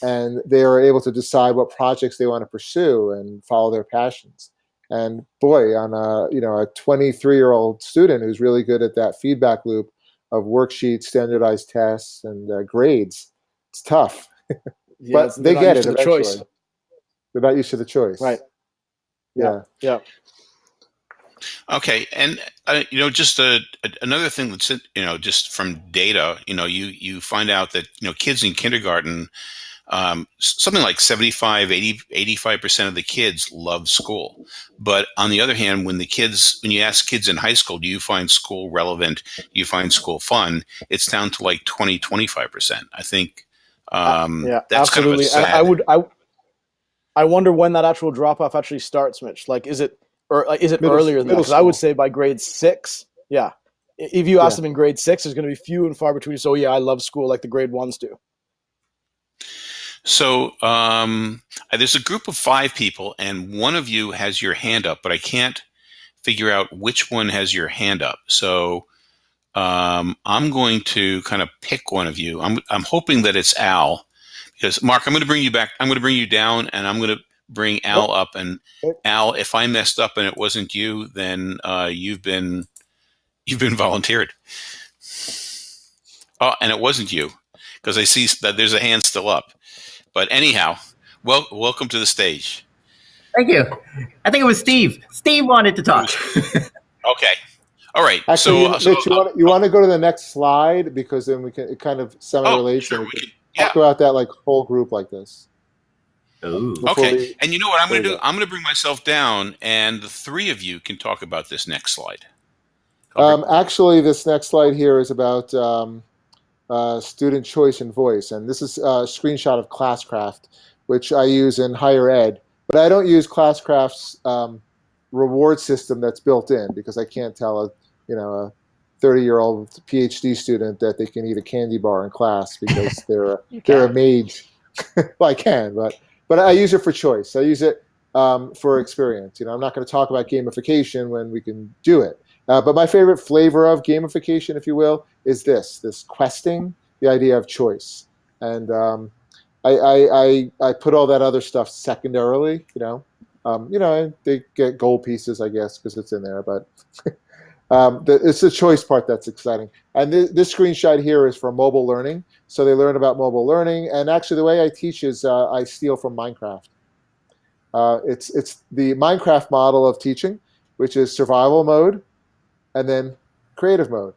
and they are able to decide what projects they want to pursue and follow their passions. And boy, on a you know a 23 year old student who's really good at that feedback loop of worksheets, standardized tests, and uh, grades, it's tough. (laughs) Yeah, but they get it the choice. They're not used to the choice. Right. Yeah. Yeah. Okay, and uh, you know, just a, a- another thing that's you know, just from data, you know, you you find out that you know, kids in kindergarten, um, something like 75, 80, 85 percent of the kids love school. But on the other hand, when the kids, when you ask kids in high school, do you find school relevant? Do you find school fun? It's down to like 20, 25 percent. I think um, yeah, that's absolutely. kind of a And I sad. would I I wonder when that actual drop off actually starts, Mitch. Like, is it or like, is it Middle- earlier than that? middle 'Cause I would say by grade six. Yeah, if you ask Yeah. them in grade six, there's going to be few and far between. So yeah, I love school like the grade ones do. So um, there's a group of five people, and one of you has your hand up, but I can't figure out which one has your hand up. So um, I'm going to kind of pick one of you. I'm I'm hoping that it's Al, because Mark, I'm going to bring you back. I'm going to bring you down, and I'm going to bring Al up. And Al, if I messed up and it wasn't you, then uh, you've been (laughs) you've been volunteered. Oh, and it wasn't you, because I see that there's a hand still up. But anyhow, well, welcome to the stage. Thank you. I think it was Steve. Steve wanted to talk. (laughs) Okay. All right. Actually, so, uh, you, uh, so Mitch, you, want, you want to go to the next slide because then we can it kind of semi oh, relates sure, and we we can can, yeah. talk about that like whole group like this. Ooh. Okay. we- And you know what I'm going to do? go. I'm going to bring myself down, and the three of you can talk about this next slide. Um, actually, this next slide here is about um, uh, student choice and voice, and this is a screenshot of Classcraft, which I use in higher ed, but I don't use Classcraft's um, reward system that's built in because I can't tell a you know a 30 year old PhD student that they can eat a candy bar in class because (laughs) they're a, they're a mage. (laughs) well, I can, but but I use it for choice. I use it um, for experience. You know, I'm not going to talk about gamification when we can do it. Uh, but my favorite flavor of gamification, if you will, is this: this questing, the idea of choice, and um, I, I, I, I put all that other stuff secondarily. You know, um, you know, they get gold pieces, I guess, because it's in there. But (laughs) um, the, it's the choice part that's exciting. And th this screenshot here is for mobile learning. So they learn about mobile learning. And actually, the way I teach is uh, I steal from Minecraft. Uh, it's it's the Minecraft model of teaching, which is survival mode, and then creative mode.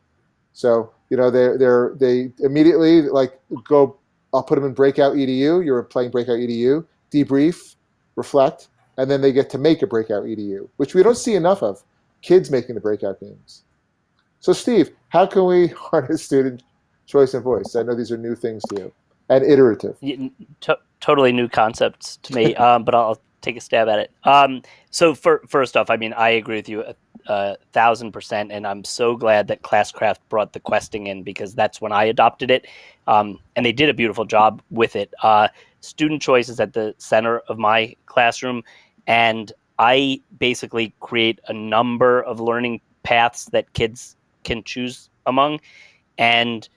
So you know they they they immediately like go. I'll put them in breakout edu. You're playing breakout edu. Debrief, reflect, and then they get to make a breakout edu, which we don't see enough of. Kids making the breakout games. So Steve, how can we (laughs) harness student choice and voice? I know these are new things to you and iterative. To- totally new concepts to me, (laughs) um, but I'll take a stab at it. Um, so for, first off, I mean, I agree with you a, a, thousand percent, and I'm so glad that Classcraft brought the questing in because that's when I adopted it, um, and they did a beautiful job with it. Uh, student choice is at the center of my classroom, and I basically create a number of learning paths that kids can choose among, and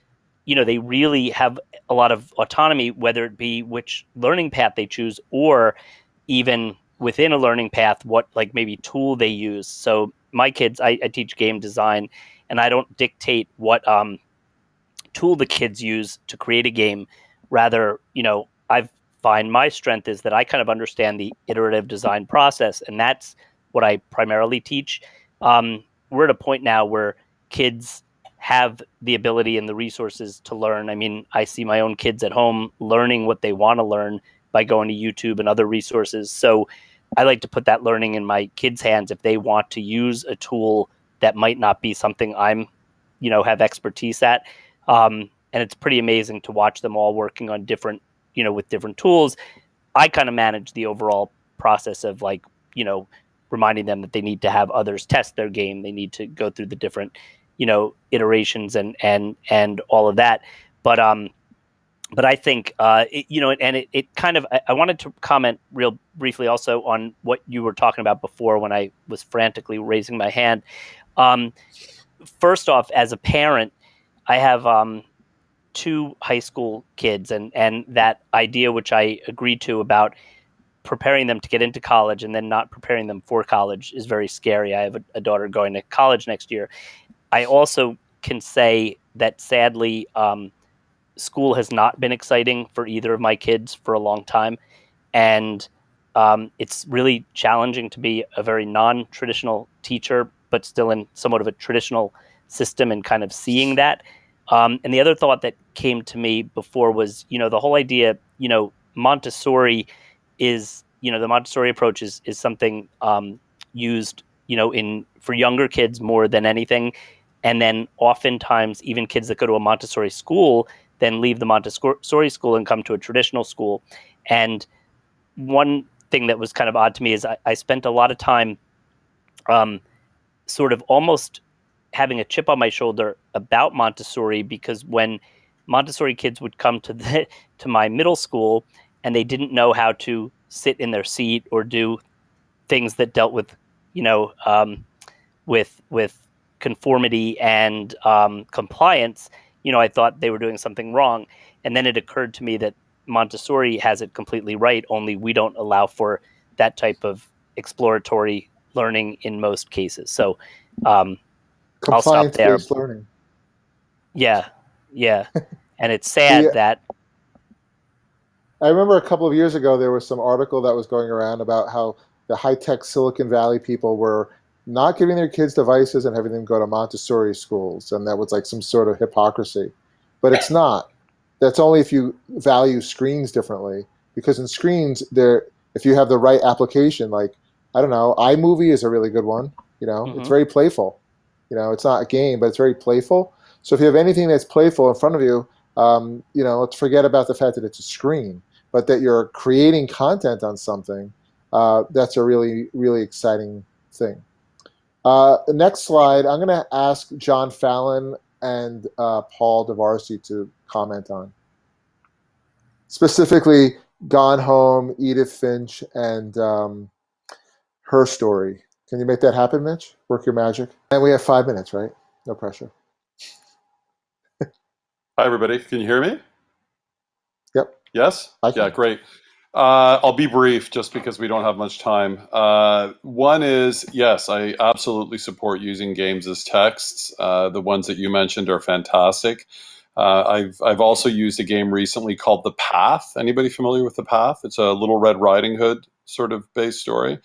you know they really have a lot of autonomy, whether it be which learning path they choose or even within a learning path what like maybe tool they use. So my kids i, I teach game design and i don't dictate what um, tool the kids use to create a game. Rather you know i find my strength is that i kind of understand the iterative design process and that's what i primarily teach um, we're at a point now where kids have the ability and the resources to learn i mean i see my own kids at home learning what they want to learn by going to YouTube and other resources. So I like to put that learning in my kids' hands if they want to use a tool that might not be something I'm, you know, have expertise at. Um, and it's pretty amazing to watch them all working on different, you know, with different tools. I kind of manage the overall process of like, you know, reminding them that they need to have others test their game. They need to go through the different, you know, iterations and and and all of that. But um, but I think uh, it, you know, and it, it kind of. I, I, wanted to comment real briefly also on what you were talking about before when I was frantically raising my hand. Um, first off, as a parent, I have um, two high school kids, and and that idea which I agreed to about preparing them to get into college and then not preparing them for college is very scary. I have a, a daughter going to college next year. I also can say that sadly. Um, school has not been exciting for either of my kids for a long time, and um, it's really challenging to be a very non-traditional teacher, but still in somewhat of a traditional system and kind of seeing that. Um, and the other thought that came to me before was, you know, the whole idea, you know, Montessori is, you know, the Montessori approach is is something um, used, you know, in for younger kids more than anything. And then oftentimes, even kids that go to a Montessori school, then leave the Montessori school and come to a traditional school. And one thing that was kind of odd to me is I, I spent a lot of time um, sort of almost having a chip on my shoulder about Montessori because when Montessori kids would come to the (laughs) to my middle school and they didn't know how to sit in their seat or do things that dealt with you know um, with with conformity and um, compliance you know, I thought they were doing something wrong. And then it occurred to me that Montessori has it completely right, only we don't allow for that type of exploratory learning in most cases. So um, I'll stop there. learning. Yeah, yeah. (laughs) and it's sad yeah. that. I remember a couple of years ago there was some article that was going around about how the high tech Silicon Valley people were not giving their kids devices and having them go to Montessori schools, and that was like some sort of hypocrisy. But it's not. That's only if you value screens differently. Because in screens, there, if you have the right application, like I don't know, iMovie is a really good one. You know, mm-hmm. it's very playful. You know, it's not a game, but it's very playful. So if you have anything that's playful in front of you, um, you know, let's forget about the fact that it's a screen, but that you're creating content on something. Uh, that's a really, really exciting thing. Uh, next slide, I'm going to ask John Fallon and uh, Paul Darvasi to comment on. Specifically, Gone Home, Edith Finch, and um, Her Story. Can you make that happen, Mitch? Work your magic. And we have five minutes, right? No pressure. Hi, everybody. Can you hear me? Yep. Yes? I can. Yeah, great. Uh, I'll be brief just because we don't have much time. Uh, one is yes, I absolutely support using games as texts. Uh, the ones that you mentioned are fantastic. Uh, I've I've also used a game recently called The Path. Anybody familiar with The Path? It's a Little Red Riding Hood sort of base story.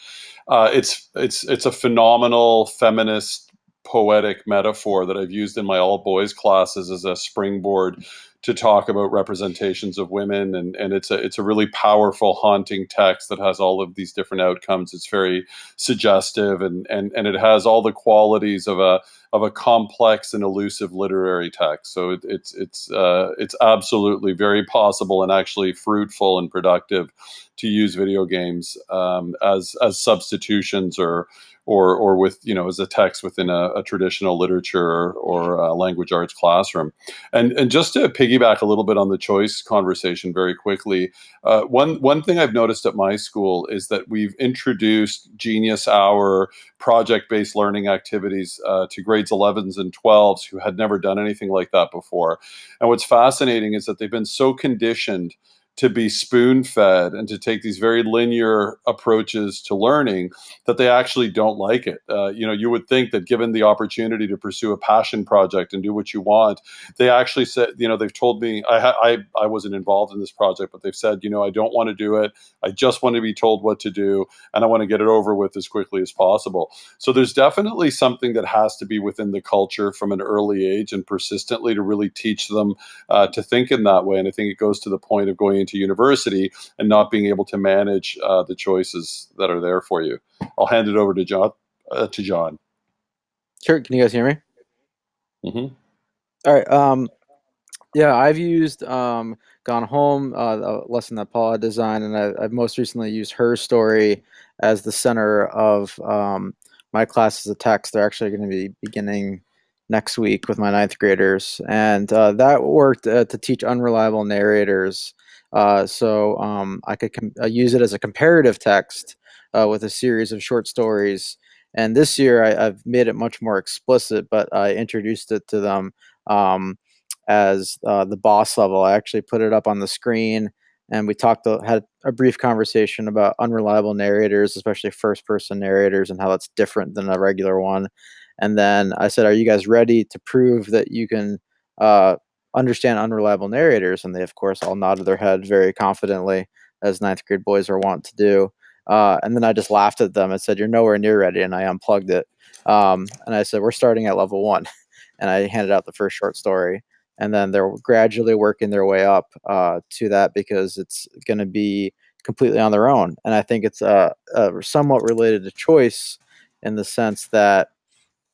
Uh, it's it's it's a phenomenal feminist poetic metaphor that I've used in my all boys classes as a springboard to talk about representations of women and, and it's a it's a really powerful haunting text that has all of these different outcomes it's very suggestive and and, and it has all the qualities of a of a complex and elusive literary text. So it, it's it's uh, it's absolutely very possible and actually fruitful and productive to use video games um, as as substitutions or or or with you know as a text within a, a traditional literature or, language arts classroom and and just to piggyback a little bit on the choice conversation very quickly, uh, one one thing I've noticed at my school is that we've introduced Genius Hour project based learning activities uh, to grades 11s and 12s who had never done anything like that before. And what's fascinating is that they've been so conditioned to be spoon fed and to take these very linear approaches to learning that they actually don't like it. Uh, you know, you would think that given the opportunity to pursue a passion project and do what you want, they actually said, you know, they've told me I, I I wasn't involved in this project, but they've said, you know, I don't want to do it. I just want to be told what to do, and I want to get it over with as quickly as possible. So there's definitely something that has to be within the culture from an early age and persistently to really teach them uh, to think in that way. And I think it goes to the point of going into university and not being able to manage uh, the choices that are there for you. I'll hand it over to John. Uh, to John. Sure. Can you guys hear me? hmm All right. Um, yeah, I've used um, Gone Home, uh, a lesson that Paul had designed, and I, I've most recently used her story as the center of um, my classes of text. They're actually going to be beginning next week with my ninth graders, and uh, that worked uh, to teach unreliable narrators. Uh, so um, I could uh, use it as a comparative text uh, with a series of short stories. And this year I, I've made it much more explicit, but I introduced it to them um, as uh, the boss level. I actually put it up on the screen, and we talked had a brief conversation about unreliable narrators, especially first person narrators, and how that's different than a regular one. And then I said, "Are you guys ready to prove that you can uh, understand unreliable narrators?" And they, of course, all nodded their head very confidently, as ninth grade boys are wont to do. Uh, and then I just laughed at them and said, "You're nowhere near ready," and I unplugged it. Um, and I said, "We're starting at level one," (laughs) and I handed out the first short story. And then they're gradually working their way up uh, to that because it's going to be completely on their own. And I think it's uh, somewhat related to choice in the sense that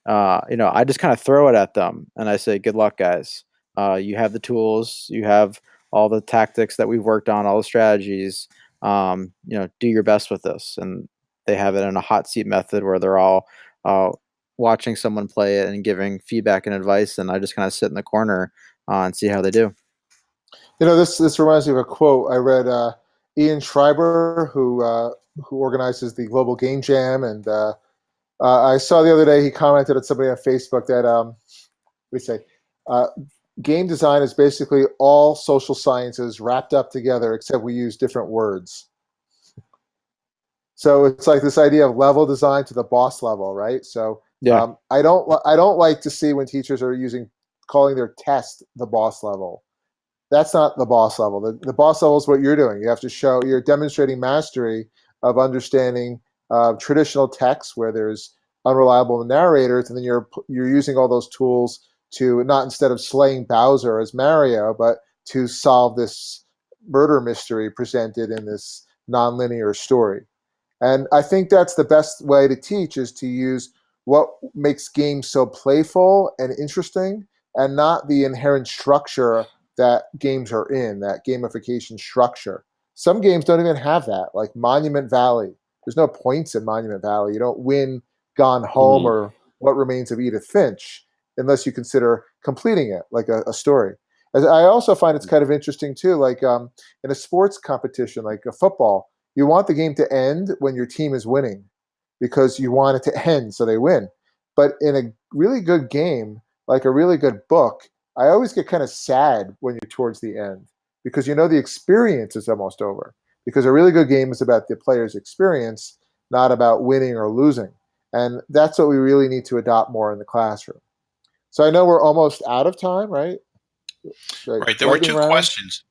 uh, you know I just kind of throw it at them and I say, "Good luck, guys. Uh, you have the tools. You have all the tactics that we've worked on, all the strategies. Um, you know, do your best with this." And they have it in a hot seat method where they're all uh, watching someone play it and giving feedback and advice, and I just kind of sit in the corner uh, and see how they do. You know, this this reminds me of a quote I read. Uh, Ian Schreiber, who uh, who organizes the Global Game Jam, and uh, uh, I saw the other day he commented at somebody on Facebook that um, we say game design is basically all social sciences wrapped up together, except we use different words. So it's like this idea of level design to the boss level, right? So Yeah. um, I don't I don't like to see when teachers are using calling their test the boss level. That's not the boss level. The, the boss level is what you're doing. You have to show you're demonstrating mastery of understanding uh, traditional texts where there's unreliable narrators, and then you're you're using all those tools to not instead of slaying Bowser as Mario, but to solve this murder mystery presented in this nonlinear story. And I think that's the best way to teach is to use what makes games so playful and interesting and not the inherent structure that games are in, that gamification structure. Some games don't even have that, like Monument Valley. There's no points in Monument Valley. You don't win Gone Home mm-hmm. or What Remains of Edith Finch unless you consider completing it like a, a story. As I also find it's kind of interesting too. Like um, in a sports competition, like a football, you want the game to end when your team is winning, because you want it to (laughs) end so they win. But in a really good game, like a really good book, I always get kind of sad when you're towards the end because you know the experience is almost over. Because a really good game is about the player's experience, not about winning or losing. And that's what we really need to adopt more in the classroom. So I know we're almost out of time, right? Right. There were two round? questions.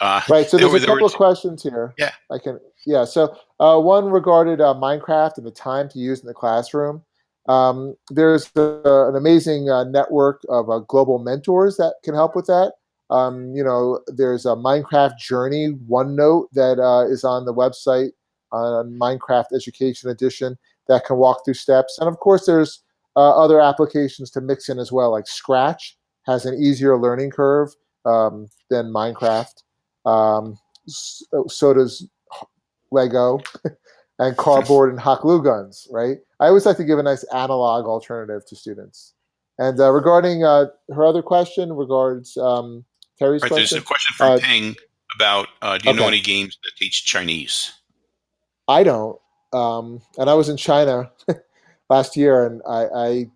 Uh, Right. So there there's were- a couple of questions here. Yeah. I can. Yeah. So uh, one regarded uh, Minecraft and the time to use in the classroom. Um, there's uh, an amazing uh, network of uh, global mentors that can help with that. Um, you know, there's a Minecraft Journey OneNote that uh, is on the website on Minecraft Education Edition that can walk through steps, and of course, there's uh, other applications to mix in as well, like Scratch has an easier learning curve um, than Minecraft. Um, s- so does Lego (laughs) and cardboard and hot glue guns, right? I always like to give a nice analog alternative to students. And uh, regarding uh, her other question, regards um, Terry's Right. There's a question from uh, Ping about uh, do you know any games that teach Chinese? I don't. Um, and I was in China (laughs) last year, and I,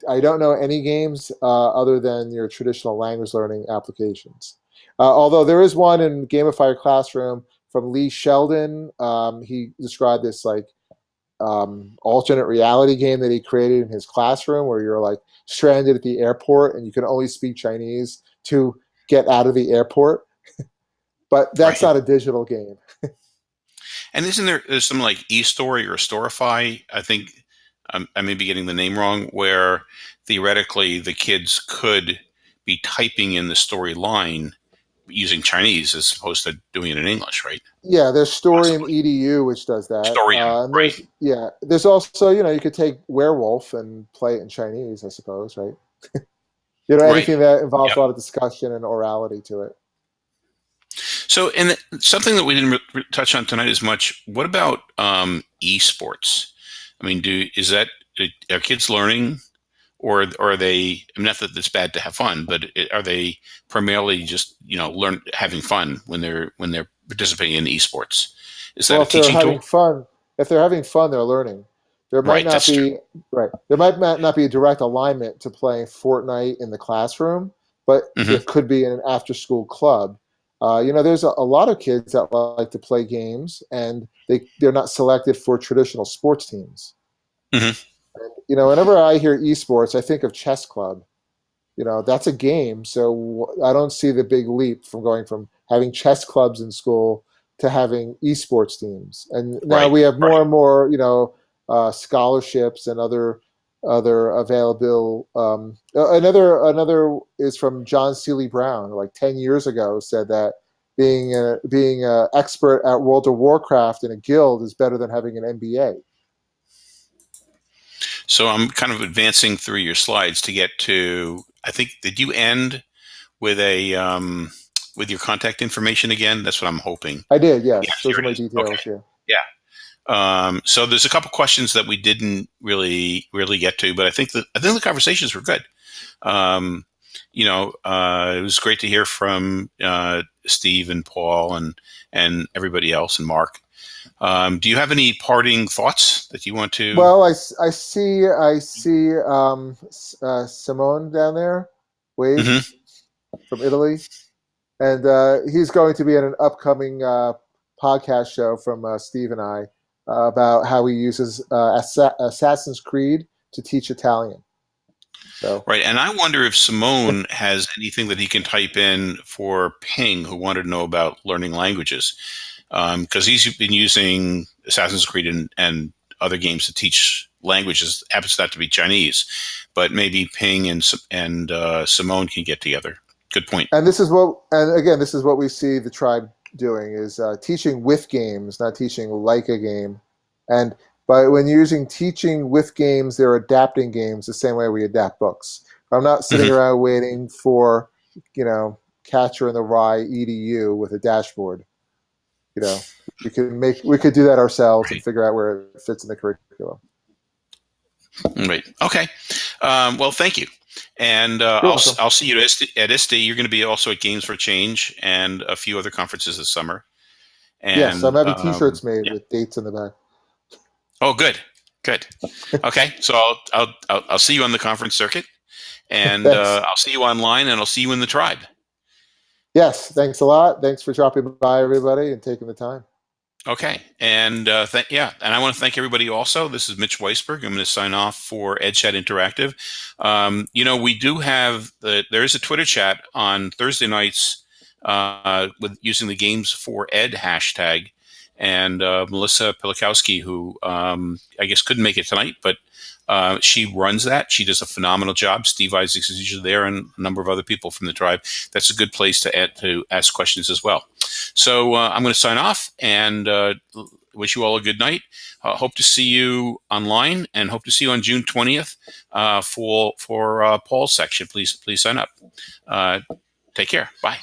I, I don't know any games uh, other than your traditional language learning applications. Uh, although there is one in Gamifier Classroom from Lee Sheldon. Um, he described this like um, alternate reality game that he created in his classroom where you're like stranded at the airport and you can only speak Chinese to get out of the airport. (laughs) but that's Right. not a digital game. (laughs) And isn't there some like eStory or Storify? I think um, I may be getting the name wrong. Where theoretically the kids could be typing in the storyline using Chinese as opposed to doing it in English, right? Yeah, there's Storium EDU, which does that. Storium, Uh, there's- Yeah, there's also you know you could take Werewolf and play it in Chinese, I suppose, right? (laughs) you know Right. anything that involves Yep. a lot of discussion and orality to it. So, and something that we didn't touch on tonight as much. What about um, esports? I mean, do is that are kids learning, or, or are they? I mean, not that it's bad to have fun, but are they primarily just you know learn having fun when they're when they're participating in esports? Is that well, a if they're having tool? fun, if they're having fun, they're learning. There might Right, not be true. right. There might not be a direct alignment to playing Fortnite in the classroom, but Mhm. it could be in an after-school club. Uh, you know, there's a, a lot of kids that like to play games, and they they're not selected for traditional sports teams. Mhm. And, you know, whenever I hear esports, I think of chess club. You know, that's a game, so I don't see the big leap from going from having chess clubs in school to having esports teams. And now Right, we have more right. and more, you know, uh, scholarships and other other available. Um, another another is from John Seeley Brown, like ten years ago, said that being a, being an expert at World of Warcraft in a guild is better than having an MBA. So I'm kind of advancing through your slides to get to. I think did you end with a um, with your contact information again? That's what I'm hoping. I did, yes. Yeah, Those are my details. Okay. Yeah. Um, so there's a couple questions that we didn't really really get to, but I think that I think the conversations were good. Um, you know, uh, it was great to hear from uh, Steve and Paul and and everybody else and Mark. Um, do you have any parting thoughts that you want to? Well, I, I see I see um, uh, Simone down there, wave Mhm. from Italy, and uh, he's going to be in an upcoming uh, podcast show from uh, Steve and I about how he uses uh, Assa- Assassin's Creed to teach Italian. So Right, and I wonder if Simone has anything that he can type in for Ping, who wanted to know about learning languages, because he's been using Assassin's Creed and, and other games to teach languages. Happens not to be Chinese, but maybe Ping and and uh, Simone can get together. Good point. and this is what and again this is what we see the tribe doing is uh, teaching with games not teaching like a game and but when you're using teaching with games they're adapting games the same way we adapt books i'm not sitting Mhm. around waiting for you know catcher in the rye edu with a dashboard you know we could make we could do that ourselves and figure out where it fits in the curriculum Right. Okay. Um, well, thank you. And uh, I'll, welcome. I'll see you at ISTE. At ISTE. You're going to be also at Games for Change and a few other conferences this summer. And, yes, I'm having um, T-shirts made yeah. with dates in the back. Oh, good, good. Okay, (laughs) so I'll, I'll I'll I'll see you on the conference circuit, and uh, I'll see you online, and I'll see you in the tribe. Yes, thanks a lot. Thanks for dropping by, everybody, and taking the time. Okay, and uh, yeah, and I want to thank everybody. Also, this is Mitch Weisburgh. I'm going to sign off for EdChat Interactive. Um, you know, we do have the there is a Twitter chat on Thursday nights uh, with using the Games for Ed hashtag, and uh, Melissa Pilakowski, who um, I guess couldn't make it tonight, but uh, she runs that. She does a phenomenal job. Steve Isaacs is usually there, and a number of other people from the tribe. That's a good place to add, to ask questions as well. So uh, I'm going to sign off and uh, wish you all a good night. Uh, hope to see you online, and hope to see you on June 20th uh, for for uh, Paul's section. Please please sign up. Take care. Bye.